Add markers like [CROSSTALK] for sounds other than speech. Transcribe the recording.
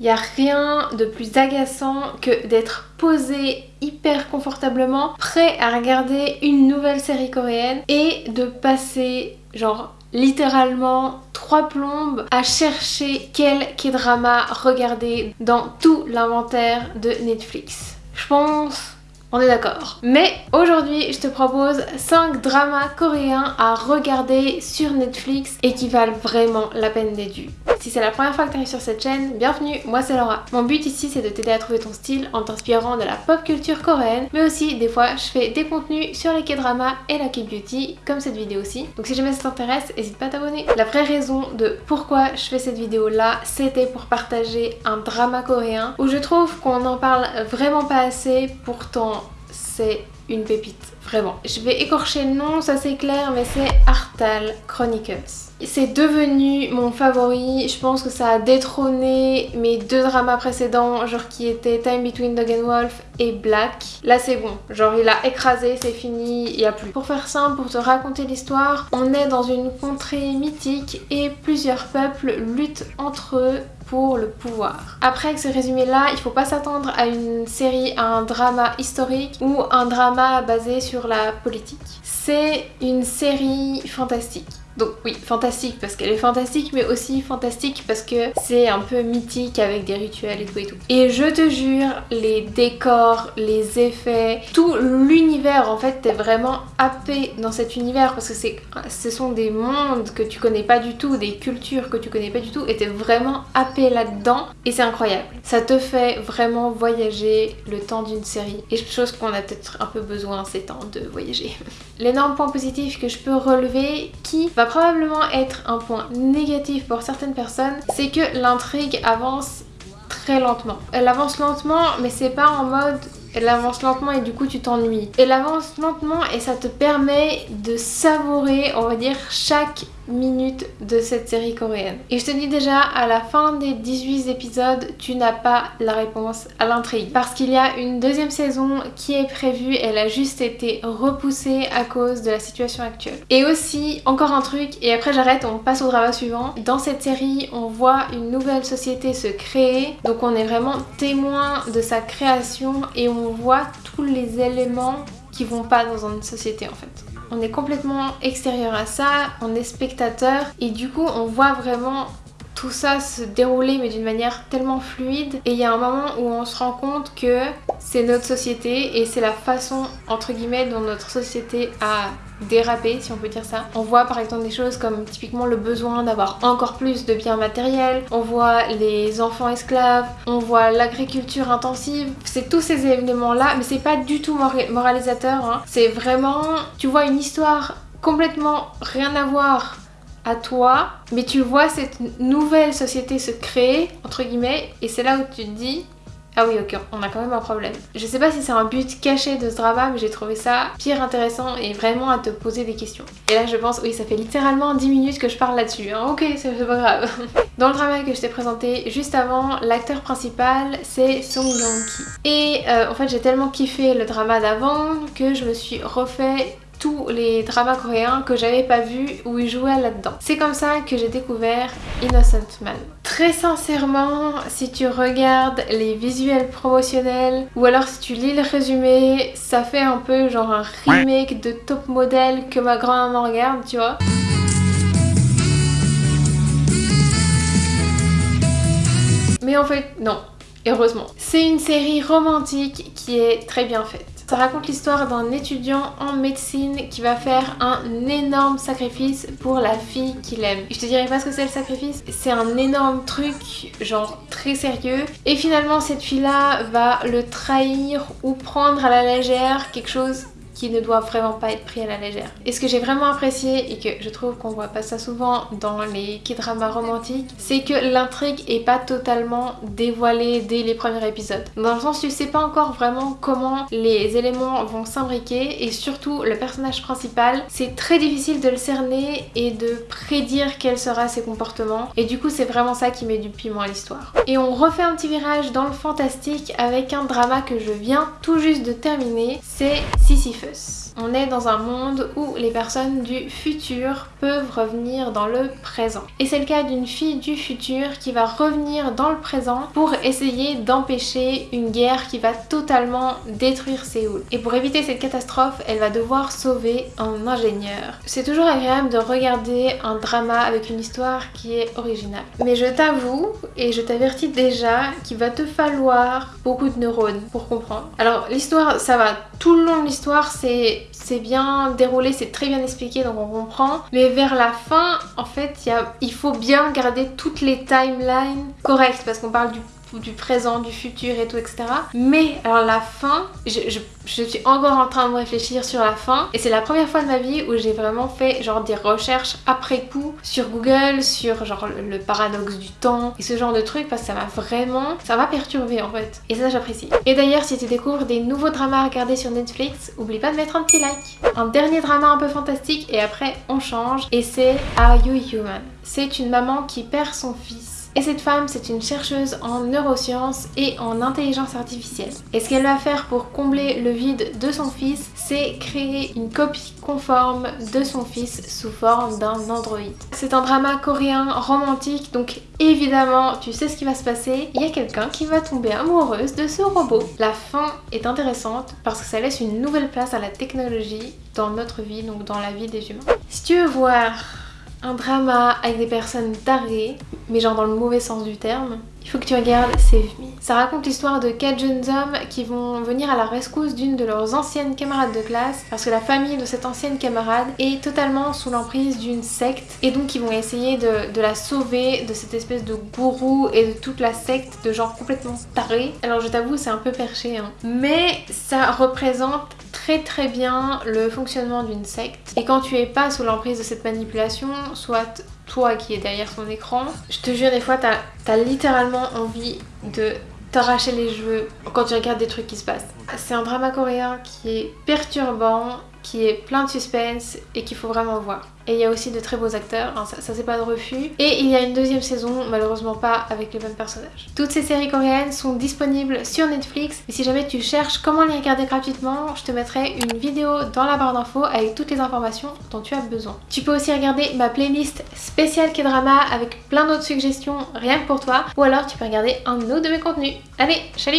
Il a rien de plus agaçant que d'être posé hyper confortablement, prêt à regarder une nouvelle série coréenne et de passer genre littéralement trois plombes à chercher quel K-drama regarder dans tout l'inventaire de Netflix. Je pense on est d'accord. Mais aujourd'hui, je te propose 5 dramas coréens à regarder sur Netflix et qui valent vraiment la peine d'être vus. Si c'est la première fois que tu arrives sur cette chaîne, bienvenue, moi c'est Laura. Mon but ici c'est de t'aider à trouver ton style en t'inspirant de la pop culture coréenne, mais aussi des fois je fais des contenus sur les K-dramas et la K-beauty, comme cette vidéo aussi. Donc si jamais ça t'intéresse, n'hésite pas à t'abonner. La vraie raison de pourquoi je fais cette vidéo là, c'était pour partager un drama coréen où je trouve qu'on n'en parle vraiment pas assez, pourtant c'est une pépite, vraiment. Je vais écorcher le nom, ça c'est clair, mais c'est Artal Chronicles. C'est devenu mon favori, je pense que ça a détrôné mes deux dramas précédents, genre qui étaient Time Between Dog and Wolf et Black. Là c'est bon, genre il a écrasé, c'est fini, il n'y a plus. Pour faire simple, pour te raconter l'histoire, on est dans une contrée mythique et plusieurs peuples luttent entre eux pour le pouvoir. Après ce résumé là, il faut pas s'attendre à une série, à un drama historique ou un drama basé sur la politique. C'est une série fantastique. Donc oui, fantastique parce qu'elle est fantastique, mais aussi fantastique parce que c'est un peu mythique avec des rituels et tout et tout. Et je te jure, les décors, les effets, tout l'univers en fait, t'es vraiment happé dans cet univers parce que ce sont des mondes que tu connais pas du tout, des cultures que tu connais pas du tout et t'es vraiment happé là-dedans et c'est incroyable. Ça te fait vraiment voyager le temps d'une série et chose qu'on a peut-être un peu besoin ces temps de voyager. [LAUGHS] L'énorme point positif que je peux relever qui va probablement être un point négatif pour certaines personnes, c'est que l'intrigue avance très lentement. Elle avance lentement mais c'est pas en mode elle avance lentement et du coup tu t'ennuies. Elle avance lentement et ça te permet de savourer, on va dire, chaque minutes de cette série coréenne. Et je te dis déjà, à la fin des 18 épisodes, tu n'as pas la réponse à l'intrigue. Parce qu'il y a une deuxième saison qui est prévue, elle a juste été repoussée à cause de la situation actuelle. Et aussi, encore un truc, et après j'arrête, on passe au drama suivant. Dans cette série, on voit une nouvelle société se créer, donc on est vraiment témoin de sa création et on voit tous les éléments qui vont pas dans une société en fait. On est complètement extérieur à ça, on est spectateur et du coup on voit vraiment tout ça se dérouler mais d'une manière tellement fluide. Et il y a un moment où on se rend compte que c'est notre société et c'est la façon entre guillemets dont notre société a dérapé si on peut dire ça. On voit par exemple des choses comme typiquement le besoin d'avoir encore plus de biens matériels, on voit les enfants esclaves, on voit l'agriculture intensive, c'est tous ces événements là mais c'est pas du tout moralisateur, hein. c'est vraiment, tu vois une histoire complètement rien à voir à toi, mais tu vois cette nouvelle société se créer, entre guillemets, et c'est là où tu te dis ah oui ok, on a quand même un problème. Je sais pas si c'est un but caché de ce drama, mais j'ai trouvé ça pire intéressant et vraiment à te poser des questions. Et là je pense, oui ça fait littéralement 10 minutes que je parle là-dessus, hein. ok c'est pas grave. [LAUGHS] Dans le drama que je t'ai présenté juste avant, l'acteur principal c'est Song Joong-ki. Et euh, en fait j'ai tellement kiffé le drama d'avant que je me suis refait les dramas coréens que j'avais pas vu où il jouait là-dedans. C'est comme ça que j'ai découvert Innocent Man. Très sincèrement, si tu regardes les visuels promotionnels ou alors si tu lis le résumé, ça fait un peu genre un remake de Top Model que ma grand-maman regarde, tu vois. Mais en fait, non, heureusement. C'est une série romantique qui est très bien faite. Ça raconte l'histoire d'un étudiant en médecine qui va faire un énorme sacrifice pour la fille qu'il aime. Je te dirais pas ce que c'est le sacrifice, c'est un énorme truc, genre très sérieux. Et finalement cette fille là va le trahir ou prendre à la légère quelque chose qui ne doit vraiment pas être pris à la légère. Et ce que j'ai vraiment apprécié et que je trouve qu'on voit pas ça souvent dans les k-dramas romantiques, c'est que l'intrigue est pas totalement dévoilée dès les premiers épisodes. Dans le sens tu sais pas encore vraiment comment les éléments vont s'imbriquer et surtout le personnage principal, c'est très difficile de le cerner et de prédire quel sera ses comportements et du coup c'est vraiment ça qui met du piment à l'histoire. Et on refait un petit virage dans le fantastique avec un drama que je viens tout juste de terminer, c'est On est dans un monde où les personnes du futur peuvent revenir dans le présent. Et c'est le cas d'une fille du futur qui va revenir dans le présent pour essayer d'empêcher une guerre qui va totalement détruire Séoul. Et pour éviter cette catastrophe, elle va devoir sauver un ingénieur. C'est toujours agréable de regarder un drama avec une histoire qui est originale. Mais je t'avoue, et je t'avertis déjà, qu'il va te falloir beaucoup de neurones pour comprendre. Alors l'histoire, ça va. Tout le long de l'histoire, c'est bien déroulé, c'est très bien expliqué donc on comprend. Mais vers la fin, en fait, y a, il faut bien garder toutes les timelines correctes parce qu'on parle du du présent, du futur et tout, etc. Mais alors la fin, je, suis encore en train de me réfléchir sur la fin et c'est la première fois de ma vie où j'ai vraiment fait genre des recherches après coup sur Google, sur genre le, paradoxe du temps et ce genre de trucs parce que ça m'a vraiment, ça m'a perturbé en fait. Et ça j'apprécie. Et d'ailleurs si tu découvres des nouveaux dramas à regarder sur Netflix, oublie pas de mettre un petit like. Un dernier drama un peu fantastique et après on change et c'est Are You Human? C'est une maman qui perd son fils et cette femme, c'est une chercheuse en neurosciences et en intelligence artificielle. Et ce qu'elle va faire pour combler le vide de son fils, c'est créer une copie conforme de son fils sous forme d'un androïde. C'est un drama coréen romantique, donc évidemment, tu sais ce qui va se passer. Il y a quelqu'un qui va tomber amoureuse de ce robot. La fin est intéressante parce que ça laisse une nouvelle place à la technologie dans notre vie, donc dans la vie des humains. Si tu veux voir un drama avec des personnes tarées, mais genre dans le mauvais sens du terme, il faut que tu regardes Save Me. Ça raconte l'histoire de quatre jeunes hommes qui vont venir à la rescousse d'une de leurs anciennes camarades de classe parce que la famille de cette ancienne camarade est totalement sous l'emprise d'une secte et donc ils vont essayer de, la sauver de cette espèce de gourou et de toute la secte de gens complètement tarés. Alors je t'avoue c'est un peu perché hein. mais ça représente très très bien le fonctionnement d'une secte. Et quand tu es pas sous l'emprise de cette manipulation, soit toi qui es derrière son écran, je te jure des fois t'as as littéralement envie de t'arracher les cheveux quand tu regardes des trucs qui se passent. C'est un drama coréen qui est perturbant, qui est plein de suspense et qu'il faut vraiment voir. Et il y a aussi de très beaux acteurs, hein, ça, c'est pas de refus. Et il y a une deuxième saison, malheureusement pas avec les mêmes personnages. Toutes ces séries coréennes sont disponibles sur Netflix. Et si jamais tu cherches comment les regarder gratuitement, je te mettrai une vidéo dans la barre d'infos avec toutes les informations dont tu as besoin. Tu peux aussi regarder ma playlist spéciale K-drama avec plein d'autres suggestions rien que pour toi. Ou alors tu peux regarder un autre de mes contenus. Allez, salut